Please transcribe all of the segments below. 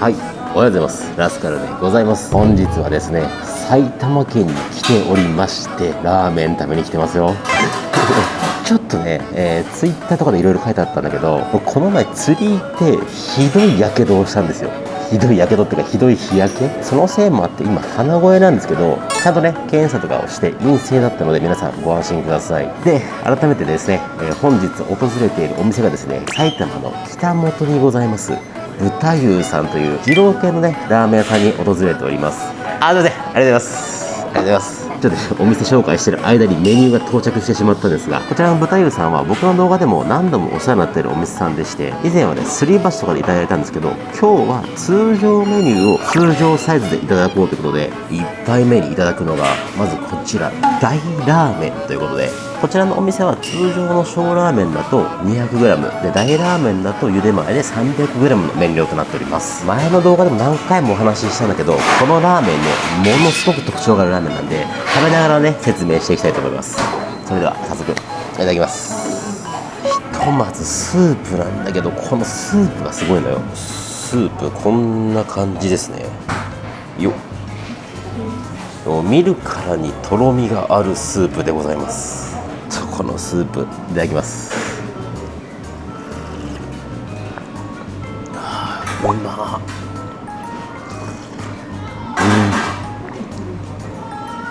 はい。おはようございます。ラスカルでございます。本日はですね埼玉県に来ておりましてラーメン食べに来てますよ。ちょっとね、えー、ツイッターとかでいろいろ書いてあったんだけどこの前釣り行ってひどいやけどをしたんですよ。ひどいやけどっていうかひどい日焼け？そのせいもあって今鼻声なんですけどちゃんとね検査とかをして陰性だったので皆さんご安心ください。で改めてですね、えー、本日訪れているお店がですね埼玉の北本にございます。豚湯さんという二郎系のねラーメン屋さんに訪れております。あすいません。ありがとうございます。ありがとうございます。ちょっとお店紹介してる間にメニューが到着してしまったんですが、こちらの豚湯さんは僕の動画でも何度もお世話になっているお店さんでして、以前はね、すり鉢とかでいただいたんですけど、今日は通常メニューを通常サイズでいただこうということで、1杯目にいただくのが、まずこちら、大ラーメンということで、こちらのお店は通常の小ラーメンだと 200g で大ラーメンだと茹で前で 300g の麺量となっております。前の動画でも何回もお話ししたんだけどこのラーメンねものすごく特徴があるラーメンなんで食べながらね説明していきたいと思います。それでは早速いただきます。ひとまずスープなんだけどこのスープがすごいのよ。スープこんな感じですね。よっ。見るからにとろみがあるスープでございます。このスープいただきます。うまう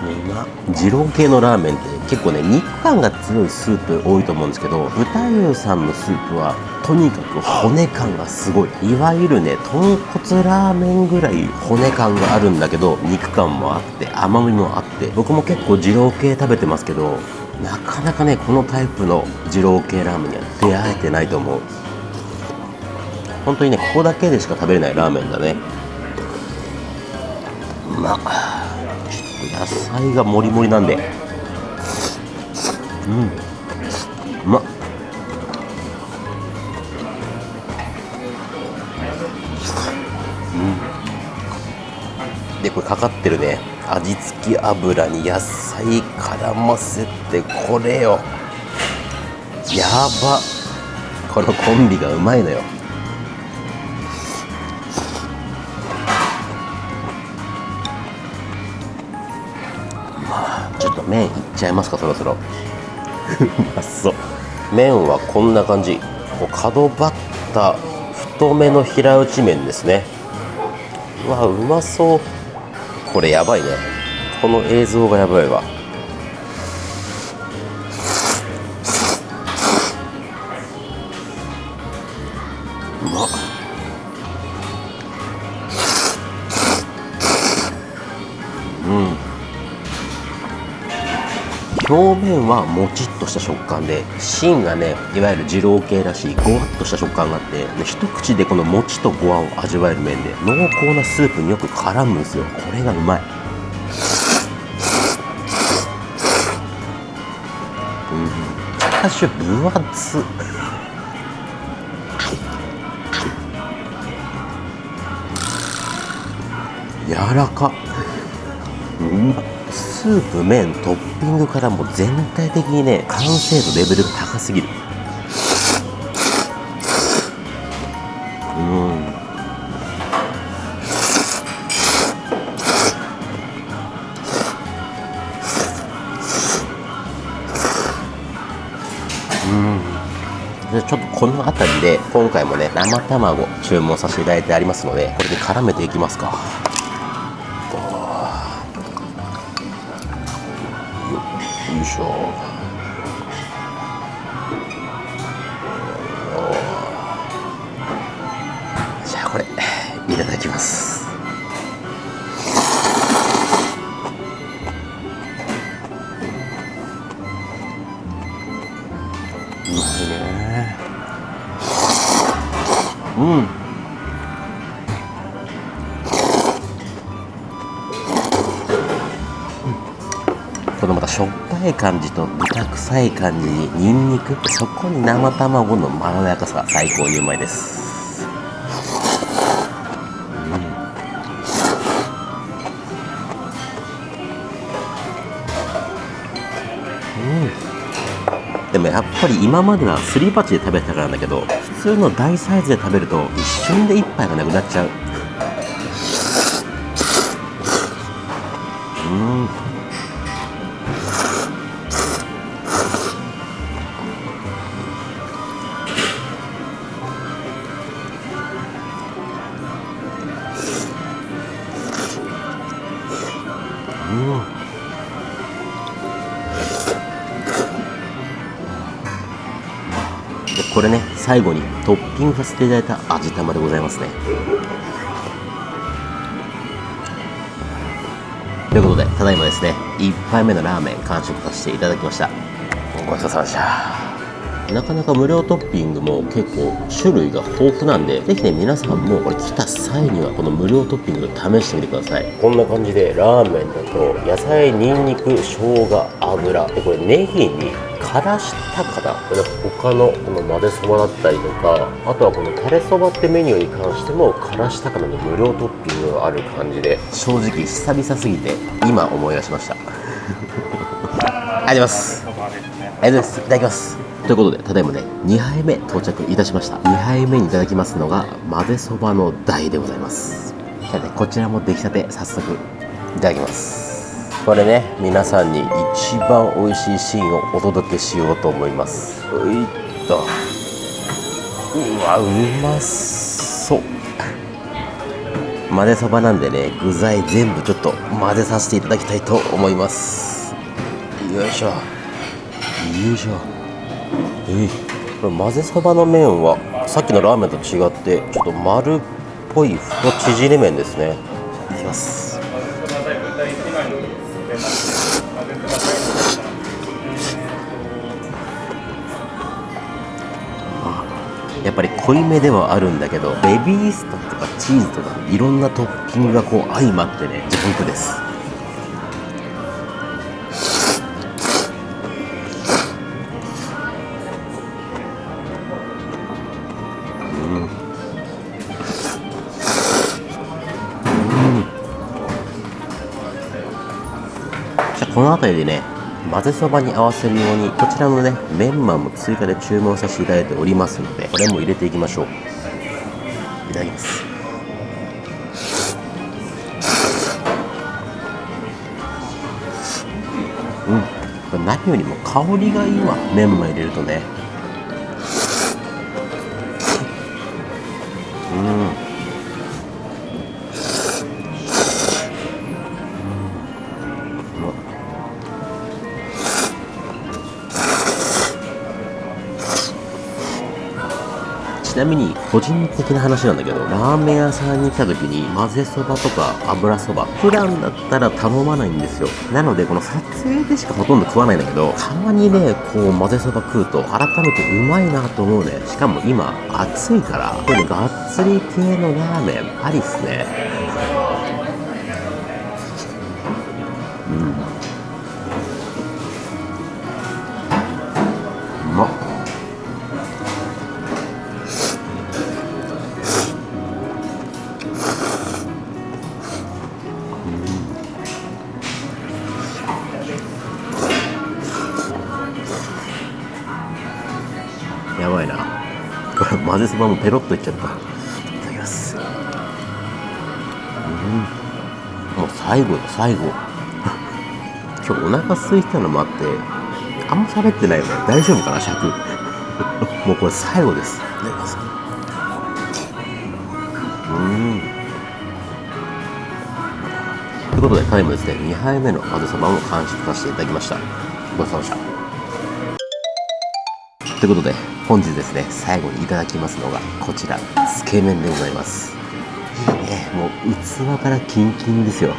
ん。うま二郎系のラーメンって結構ね肉感が強いスープ多いと思うんですけど豚湯さんのスープはとにかく骨感がすごい。いわゆるね豚骨ラーメンぐらい骨感があるんだけど肉感もあって甘みもあって。僕も結構二郎系食べてますけどなかなかねこのタイプの二郎系ラーメンには出会えてないと思う。本当にねここだけでしか食べれないラーメンだね。まあ野菜がもりもりなんで。うん。うまっ。でこれかかってるね。味付き油に野菜絡ませてこれよ。やば。このコンビがうまいのよ。まあちょっと麺いっちゃいますかそろそろ。う まそ。う麺はこんな感じ。角張った太めの平打ち麺ですね。うわうまそう。これやばいね。この映像がやばいわうまうん。表面はもちっとした食感で芯がねいわゆる二郎系らしいごわっとした食感があって一口でこのもちとごわを味わえる麺で濃厚なスープによく絡むんですよ。これがうまい。うん。チャーシュー分厚。柔らか。うまスープ麺トッピングからも全体的にね完成度レベルが高すぎる。うん。うん。ちょっとこの辺りで今回もね生卵注文させていただいてありますのでこれで絡めていきますか。またしょっぱい感じと豚臭い感じにニンニク。そこに生卵のまろやかさ最高にうまいです。でもやっぱり今まではすり鉢で食べてたからなんだけど普通の大サイズで食べると一瞬で一杯がなくなっちゃう。うん。最後にトッピングさせていただいた味玉でございますね。ということでただいまですね1杯目のラーメン完食させていただきました。ごちそうさまでした。なかなか無料トッピングも結構種類が豊富なんでぜひね皆さんもこれ来た際にはこの無料トッピング試してみてください。こんな感じでラーメンだと野菜にんにく生姜油。でこれネギにからしたかなこれ他のこの混ぜそばだったりとかあとはこのタレそばってメニューに関してもからしたかなの無料トッピングがある感じで正直久々すぎて今思い出しました。ありがとうございます。ありがとうございます。いただきますということでただいまね2杯目到着いたしました。2杯目にいただきますのが混ぜそばの大でございます。じゃあねこちらも出来たて早速いただきます。これね皆さんに一番美味しいシーンをお届けしようと思います。ういっとうわうまそう。混ぜそばなんでね具材全部ちょっと混ぜさせていただきたいと思います。よいしょ。よいしょ。えー、これ混ぜそばの麺はさっきのラーメンと違ってちょっと丸っぽい太縮れ麺ですね。いただきますやっぱり濃いめではあるんだけどベビースタとかチーズとかいろんなトッピングがこう相まってねジャンプです。この辺りでね混ぜそばに合わせるようにこちらのねメンマも追加で注文させていただいておりますのでこれも入れていきましょう。いただきます。うん。何よりも香りがいいわ。メンマ入れるとね。うん。なみに個人的な話なんだけどラーメン屋さんに来た時に混ぜそばとか油そば普段だったら頼まないんですよ。なのでこの撮影でしかほとんど食わないんだけどたまにねこう混ぜそば食うと改めてうまいなと思うね。しかも今暑いからこれねがっつり系のラーメンありっすね。これ混ぜそばもペロッといっちゃった。いただきます。うん。もう最後よ最後。今日お腹空いたのもあってあんま喋ってないよね。大丈夫かな尺？もうこれ最後です。いただきますうん。ということでタイムですね2杯目の混ぜそばも完食させていただきました。ごちそうさまでした。ということで本日ですね最後にいただきますのがこちらつけ麺でございます。いいねもう器からキンキンですよ。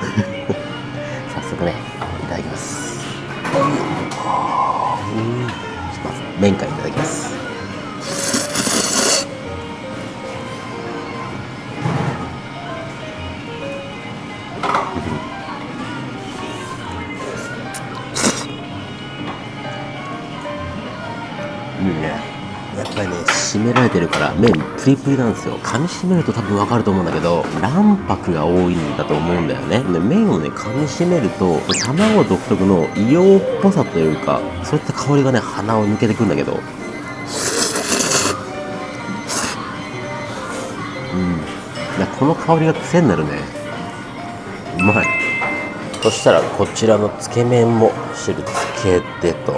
麺プリプリなんですよ噛み締めると多分わかると思うんだけど卵白が多いんだと思うんだよね。で麺をね噛み締めると卵独特の硫黄っぽさというかそういった香りがね鼻を抜けてくんだけど。うん。この香りが癖になるね。うまい。そしたらこちらのつけ麺も汁つけてと。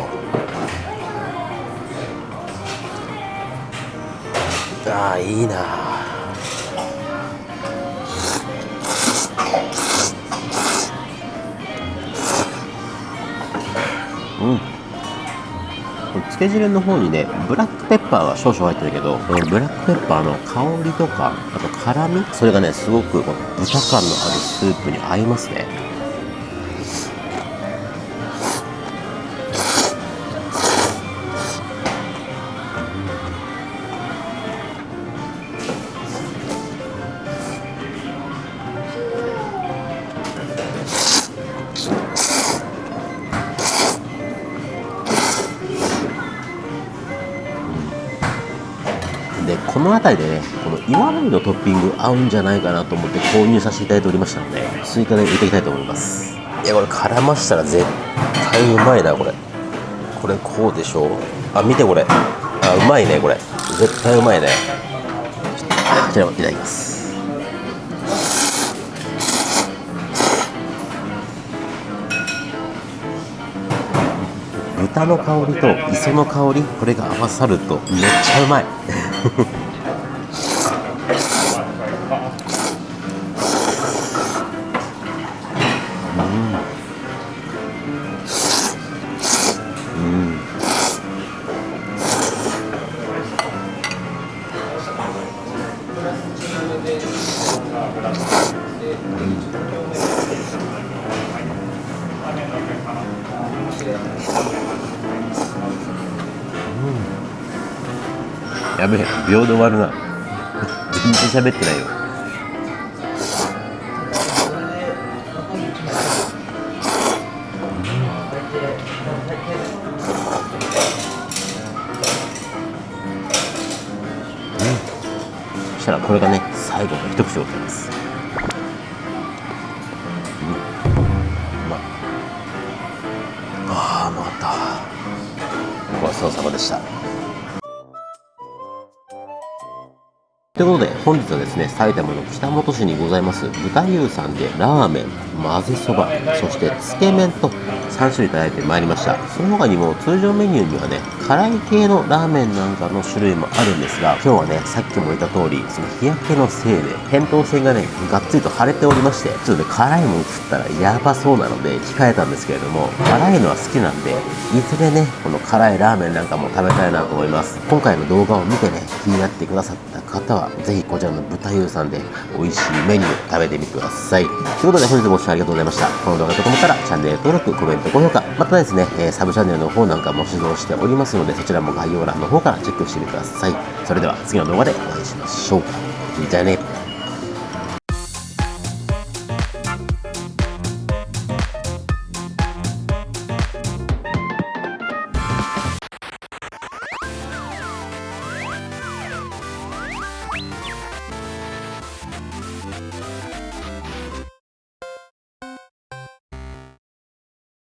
ああいいな。うん。つけ汁の方にねブラックペッパーが少々入ってるけどブラックペッパーの香りとかあと辛みそれがねすごくこの豚感のあるスープに合いますね。辺りでねこの岩のりのトッピング合うんじゃないかなと思って購入させていただいておりましたので追加で入れていきたいと思います。いやこれ絡ましたら絶対うまいなこれ。これこうでしょ？あ見てこれ。あうまいねこれ。絶対うまいね。こちらをいただきます。豚の香りと磯の香りこれが合わさるとめっちゃうまいやべえ秒で終わるな。全然喋ってないよ。そしたらこれがね最後の一口でございます。うん。うまああうまかった。ごちそうさまでした。ということで本日はですね埼玉の北本市にございます豚牛さんでラーメン混ぜそばそしてつけ麺と3種類いただいてまいりました。その他にも通常メニューにはね辛い系のラーメンなんかの種類もあるんですが今日はねさっきも言った通りその日焼けのせいで扁桃腺がねがっつりと腫れておりましてちょっとね辛いもの食ったらやばそうなので控えたんですけれども辛いのは好きなんでいずれねこの辛いラーメンなんかも食べたいなと思います。今回の動画を見てね気になってくださった方はぜひこちらの豚湯さんで美味しいメニュー食べてみてください。ということで本日もご視聴ありがとうございました。この動画がと思ったらチャンネル登録コメント高評価またですね、えサブチャンネルの方なんかも指導しておりますのでそちらも概要欄の方からチェックしてみてください。それでは次の動画でお会いしましょう。じゃあね。